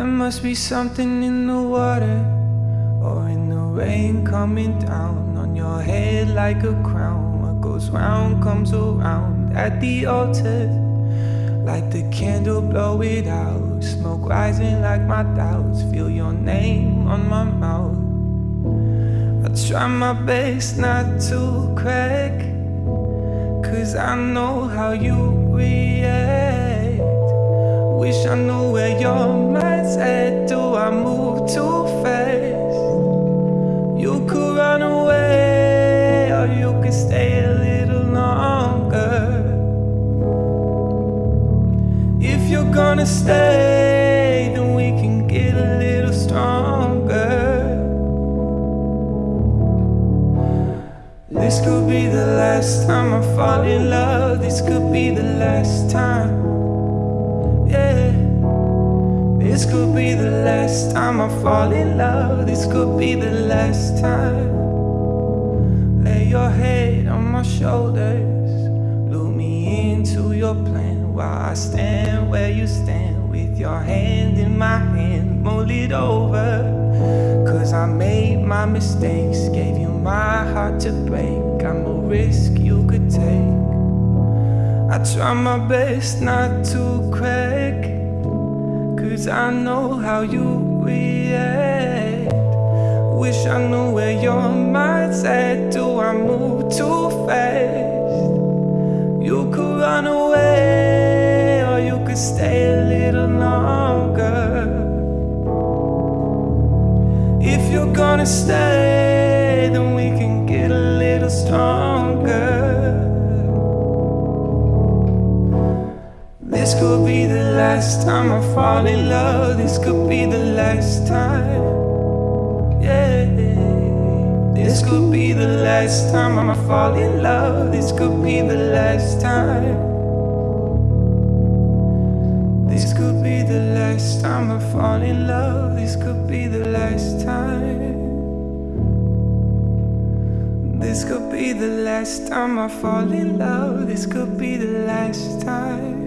must be something in the water or in the rain coming down on your head like a crown. What goes round comes around at the altar. Light the candle, blow it out. Smoke rising like my doubts. Feel your name on my mouth. I try my best not to crack. Cause I know how you react. Wish I knew where your mind's at. Do I move too fast? You could run away, or you could stay a little longer. If you're gonna stay, then we can get a little stronger. This could be the last time I fall in love. This could be the last time. This could be the last time I fall in love. This could be the last time. Lay your head on my shoulders. Lure me into your plan while I stand where you stand with your hand in my hand. Mull it over. Cause I made my mistakes. Gave you my heart to break. I'm a risk you could take. I try my best not to crack. Cause I know how you react. Wish I knew where your mind's at. Do I move too fast? You could run away, or you could stay a little longer. If you're gonna stay, then we can get a little stronger. This could be the last time I fall in love. This could be the last time. Yeah. This could be the last time I fall in love. This could be the last time. This could be the last time I fall in love. This could be the last time. This could be the last time I fall in love. This could be the last time.